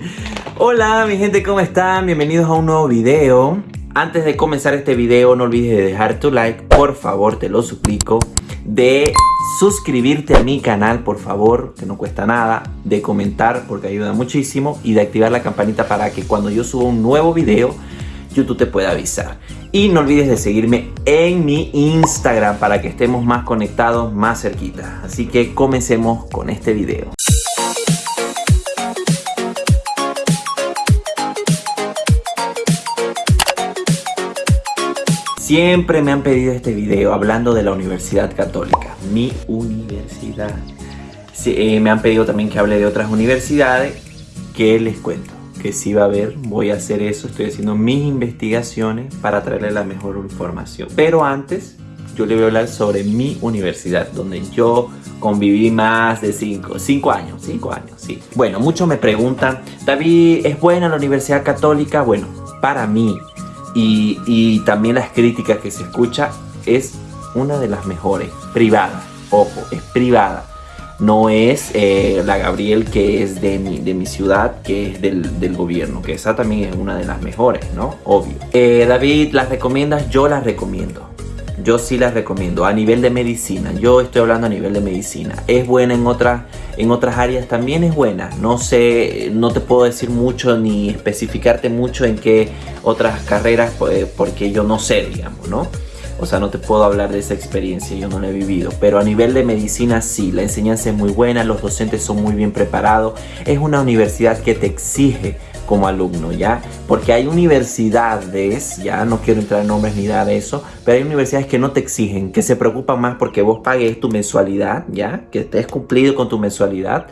Hola mi gente, ¿cómo están? Bienvenidos a un nuevo video. Antes de comenzar este video no olvides de dejar tu like, por favor, te lo suplico. De suscribirte a mi canal, por favor, que no cuesta nada. De comentar, porque ayuda muchísimo. Y de activar la campanita para que cuando yo suba un nuevo video, YouTube te pueda avisar. Y no olvides de seguirme en mi Instagram para que estemos más conectados, más cerquita. Así que comencemos con este video. Siempre me han pedido este video hablando de la Universidad Católica, mi universidad. Eh, me han pedido también que hable de otras universidades, que les cuento que sí va a haber, voy a hacer eso, estoy haciendo mis investigaciones para traerle la mejor información. Pero antes, yo le voy a hablar sobre mi universidad, donde yo conviví más de 5 cinco años, 5 años, sí. Bueno, muchos me preguntan, David, ¿es buena la Universidad Católica? Bueno, para mí, y, también las críticas que se escucha es una de las mejores, privada, ojo, es privada. No es eh, la Gabriel que es de mi, de mi ciudad, que es del, gobierno, que esa también es una de las mejores, ¿no? Obvio. Eh, David, ¿las recomiendas? Yo las recomiendo. Yo sí las recomiendo. A nivel de medicina, yo estoy hablando a nivel de medicina. Es buena en otras, en otras áreas, también es buena. No sé, no te puedo decir mucho ni especificarte mucho en qué otras carreras, pues, porque yo no sé, digamos, ¿no? O sea, no te puedo hablar de esa experiencia, yo no la he vivido. Pero a nivel de medicina sí, la enseñanza es muy buena, los docentes son muy bien preparados. Es una universidad que te exige como alumno, ¿ya? Porque hay universidades, ya no quiero entrar en nombres ni de eso, pero hay universidades que no te exigen, que se preocupan más porque vos pagues tu mensualidad, ¿ya? Que estés cumplido con tu mensualidad,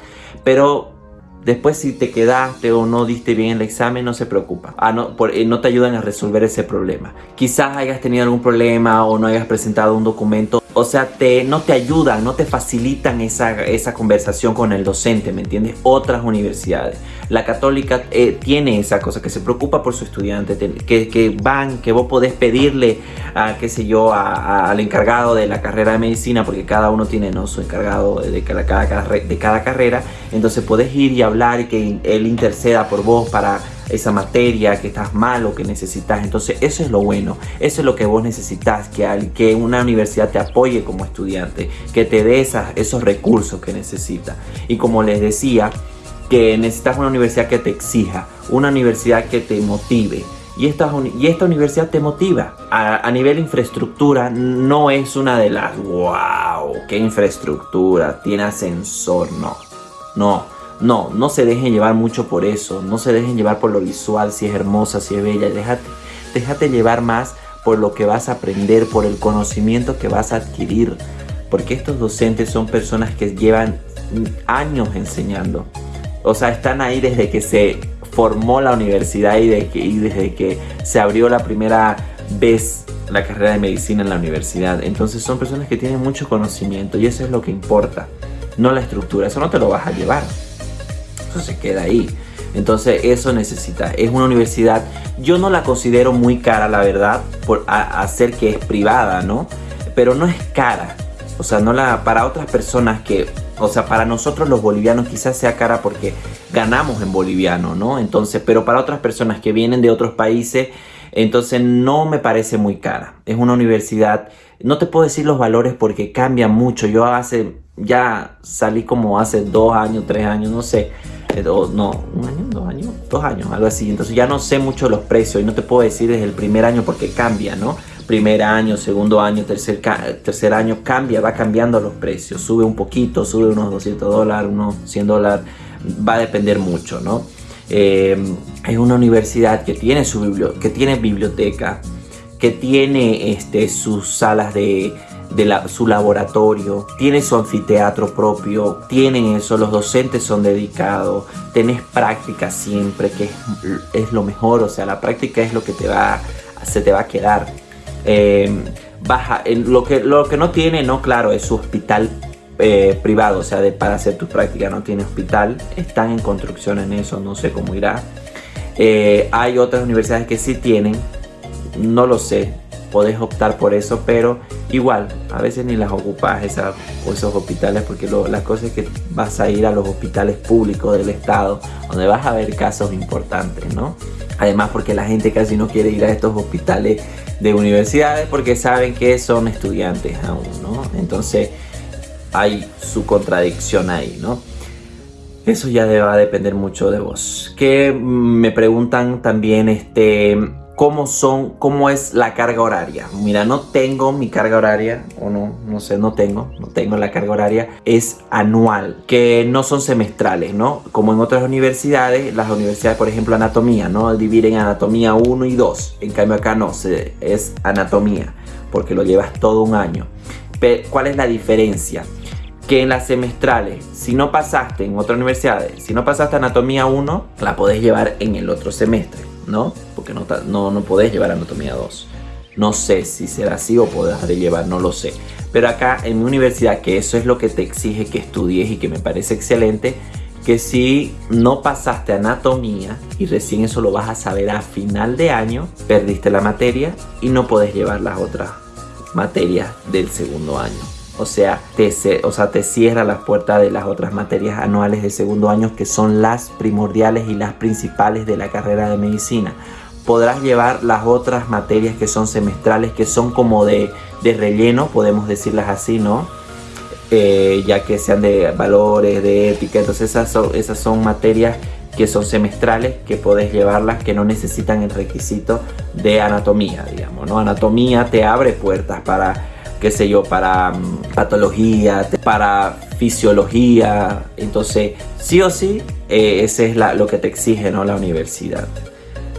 pero Después si te quedaste o no diste bien el examen, no se preocupa. Ah, no, eh, no te ayudan a resolver ese problema. Quizás hayas tenido algún problema o no hayas presentado un documento. O sea, te, no te ayudan, no te facilitan esa, esa conversación con el docente, ¿me entiendes? Otras universidades. La católica eh, tiene esa cosa, que se preocupa por su estudiante, que, que van, que vos podés pedirle, a, qué sé yo, al encargado de la carrera de medicina, porque cada uno tiene ¿no? su encargado de cada, de cada carrera. Entonces podés ir y hablar y que él interceda por vos para esa materia que estás mal o que necesitas. Entonces eso es lo bueno, eso es lo que vos necesitas, que, que una universidad te apoye como estudiante, que te dé esos recursos que necesitas. Y como les decía, que necesitas una universidad que te exija, una universidad que te motive. Y esta, y esta universidad te motiva. A, a nivel infraestructura no es una de las, wow, qué infraestructura, tiene ascensor, no, no no, no se dejen llevar mucho por eso, no se dejen llevar por lo visual, si es hermosa, si es bella, déjate, déjate llevar más por lo que vas a aprender, por el conocimiento que vas a adquirir, porque estos docentes son personas que llevan años enseñando, o sea, están ahí desde que se formó la universidad y, y desde que se abrió la primera vez la carrera de medicina en la universidad, entonces son personas que tienen mucho conocimiento y eso es lo que importa, no la estructura, eso no te lo vas a llevar eso se queda ahí. Entonces eso necesita, es una universidad, yo no la considero muy cara la verdad, por hacer que es privada, ¿no? Pero no es cara, o sea, no la, para otras personas que, o sea, para nosotros los bolivianos quizás sea cara porque ganamos en boliviano, ¿no? Entonces, pero para otras personas que vienen de otros países, entonces no me parece muy cara. Es una universidad, no te puedo decir los valores porque cambian mucho. Yo hace, ya salí como hace dos años, tres años, no sé no, un año, dos años, dos años, algo así. Entonces ya no sé mucho los precios y no te puedo decir desde el primer año porque cambia, ¿no? Primer año, segundo año, tercer, tercer año, cambia, va cambiando los precios. Sube un poquito, sube unos 200 dólares, unos 100 dólares, va a depender mucho, ¿no? Eh, es una universidad que tiene, su que tiene biblioteca, que tiene este, sus salas de, de su laboratorio, tiene su anfiteatro propio, tienen eso, los docentes son dedicados, tenés práctica siempre, que es, lo mejor, o sea, la práctica es lo que te va, se te va a quedar. Em, baja, en lo, que, lo que no tiene, no, claro, es su hospital eh, privado, o sea, de, para hacer tu práctica no tiene hospital, están en construcción en eso, no sé cómo irá. Eh, hay otras universidades que sí tienen, no lo sé, podés optar por eso, pero igual, a veces ni las ocupas esas, esos hospitales porque lo, la cosa es que vas a ir a los hospitales públicos del estado donde vas a ver casos importantes, ¿no? Además porque la gente casi no quiere ir a estos hospitales de universidades porque saben que son estudiantes aún, ¿no? Entonces hay su contradicción ahí, ¿no? Eso ya va a depender mucho de vos. Que me preguntan también este cómo son, cómo es la carga horaria. Mira, no tengo mi carga horaria, o no, no sé, no tengo, no tengo la carga horaria, es anual, que no son semestrales, ¿no? Como en otras universidades, las universidades, por ejemplo, anatomía, ¿no? Dividen anatomía 1 y 2, en cambio acá no, es anatomía, porque lo llevas todo un año. ¿Cuál es la diferencia? que en las semestrales, si no pasaste en otra universidad, si no pasaste anatomía 1, la podés llevar en el otro semestre. ¿No? Porque no, no, no podés llevar anatomía 2. No sé si será así o podrás llevar, no lo sé. Pero acá en mi universidad, que eso es lo que te exige que estudies y que me parece excelente, que si no pasaste anatomía y recién eso lo vas a saber a final de año, perdiste la materia y no podés llevar las otras materias del segundo año. O sea, te, o sea, te cierra las puertas de las otras materias anuales de segundo año que son las primordiales y las principales de la carrera de medicina. Podrás llevar las otras materias que son semestrales, que son como de, relleno, podemos decirlas así, ¿no? Eh, ya que sean de valores, de ética, entonces esas son, esas son materias que son semestrales, que podés llevarlas, que no necesitan el requisito de anatomía, digamos, ¿no? Anatomía te abre puertas para qué sé yo, para mm, patología, para fisiología. Entonces, sí o sí, eh, ese es lo que te exige ¿no? la universidad.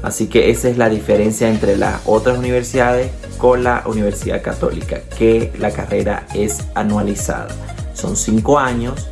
Así que esa es la diferencia entre las otras universidades con la Universidad Católica, que la carrera es anualizada. Son cinco años.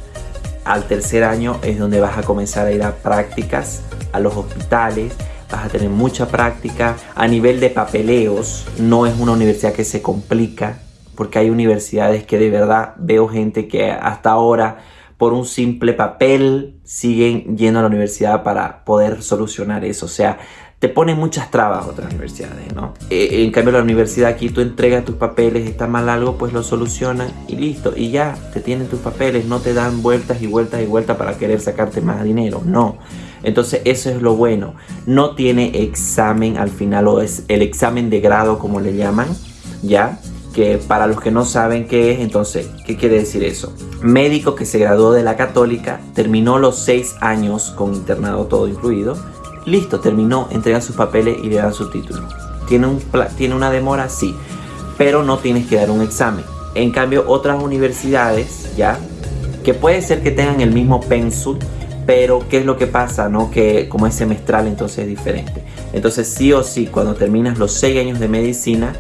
Al tercer año es donde vas a comenzar a ir a prácticas a los hospitales, vas a tener mucha práctica. A nivel de papeleos, no es una universidad que se complica, porque hay universidades que de verdad veo gente que hasta ahora por un simple papel siguen yendo a la universidad para poder solucionar eso. O sea, te ponen muchas trabas otras universidades, ¿no? Eh, en cambio la universidad aquí tú entregas tus papeles, está mal algo, pues lo solucionan y listo. Y ya, te tienen tus papeles, no te dan vueltas y vueltas y vueltas para querer sacarte más dinero, no. Entonces eso es lo bueno. No tiene examen al final o es el examen de grado como le llaman, ¿ya? Que para los que no saben qué es, entonces, ¿qué quiere decir eso? Médico que se graduó de la católica, terminó los seis años con internado todo incluido, listo, terminó, entrega sus papeles y le dan su título. ¿Tiene, un, ¿Tiene una demora? Sí, pero no tienes que dar un examen. En cambio, otras universidades, ¿ya? Que puede ser que tengan el mismo pensul, pero ¿qué es lo que pasa? No? Que como es semestral, entonces es diferente. Entonces, sí o sí, cuando terminas los seis años de medicina,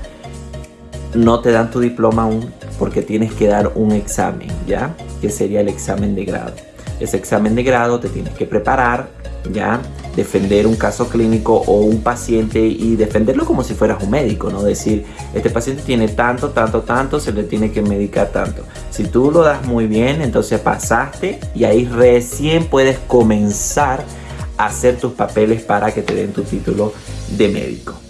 no te dan tu diploma aún porque tienes que dar un examen, ¿ya? Que sería el examen de grado. Ese examen de grado te tienes que preparar, ¿ya? Defender un caso clínico o un paciente y defenderlo como si fueras un médico, ¿no? Decir, este paciente tiene tanto, tanto, tanto, se le tiene que medicar tanto. Si tú lo das muy bien, entonces pasaste y ahí recién puedes comenzar a hacer tus papeles para que te den tu título de médico.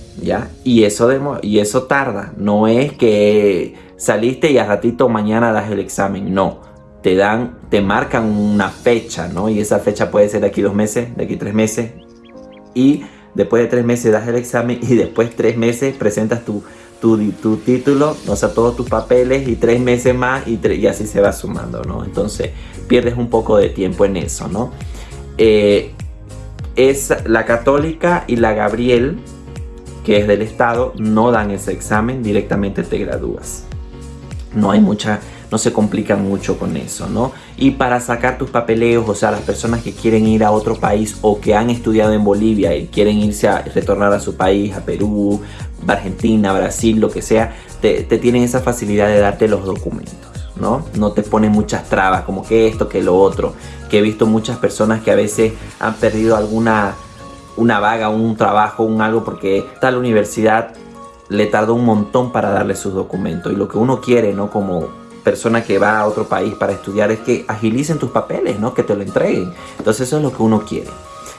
Y eso, y eso tarda, no es que saliste y a ratito mañana das el examen, no. Te dan, te marcan una fecha, ¿no? Y esa fecha puede ser de aquí dos meses, de aquí tres meses. Y después de tres meses das el examen y después tres meses presentas tu, tu, tu título, o sea, todos tus papeles y tres meses más y, y, así se va sumando, ¿no? Entonces pierdes un poco de tiempo en eso, ¿no? Eh, es la católica y la Gabriel que es del Estado, no dan ese examen, directamente te gradúas. No hay mucha, no se complican mucho con eso, ¿no? Y para sacar tus papeleos, o sea, las personas que quieren ir a otro país o que han estudiado en Bolivia y quieren irse a retornar a su país, a Perú, Argentina, Brasil, lo que sea, te, te tienen esa facilidad de darte los documentos. ¿no? No te ponen muchas trabas, como que esto, que lo otro. Que he visto muchas personas que a veces han perdido alguna una vaga, un trabajo, un algo, porque tal universidad le tardó un montón para darle sus documentos. Y lo que uno quiere, ¿no? Como persona que va a otro país para estudiar es que agilicen tus papeles, ¿no? Que te lo entreguen. Entonces eso es lo que uno quiere.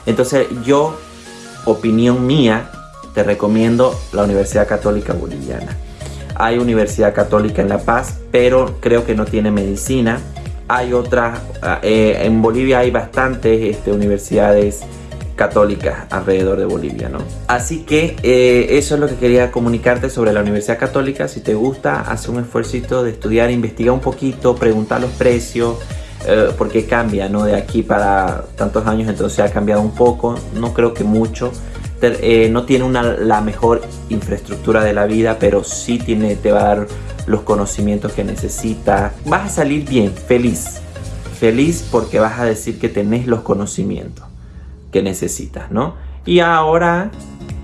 Entonces yo, opinión mía, te recomiendo la Universidad Católica Boliviana. Hay Universidad Católica en La Paz, pero creo que no tiene medicina. Hay otras, eh, en Bolivia hay bastantes este, universidades católicas alrededor de Bolivia, ¿no? Así que eh, eso es lo que quería comunicarte sobre la Universidad Católica. Si te gusta, haz un esfuerzo de estudiar, investiga un poquito, pregunta los precios, eh, porque cambia, ¿no? De aquí para tantos años, entonces ha cambiado un poco, no creo que mucho. Eh, no tiene una, la mejor infraestructura de la vida, pero sí tiene, te va a dar los conocimientos que necesitas. Vas a salir bien, feliz. Feliz porque vas a decir que tenés los conocimientos que necesitas, ¿no? Y ahora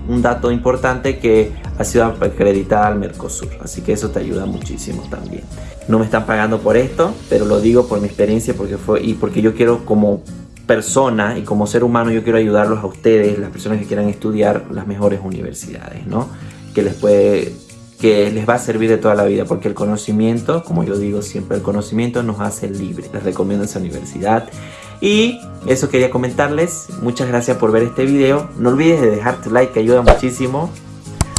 un dato importante que ha sido acreditada al Mercosur, así que eso te ayuda muchísimo también. No me están pagando por esto, pero lo digo por mi experiencia porque fue y porque yo quiero como persona y como ser humano yo quiero ayudarlos a ustedes, las personas que quieran estudiar las mejores universidades, ¿no? Que les puede que les va a servir de toda la vida porque el conocimiento, como yo digo siempre, el conocimiento nos hace libres. Les recomiendo esa universidad. Y eso quería comentarles. Muchas gracias por ver este video. No olvides de dejar tu like que ayuda muchísimo.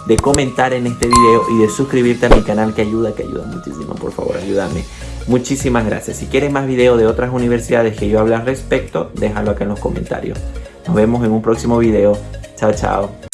De comentar en este video y de suscribirte a mi canal que ayuda, que ayuda muchísimo. Por favor, ayúdame. Muchísimas gracias. Si quieres más videos de otras universidades que yo hable al respecto, déjalo acá en los comentarios. Nos vemos en un próximo video. Chao, chao.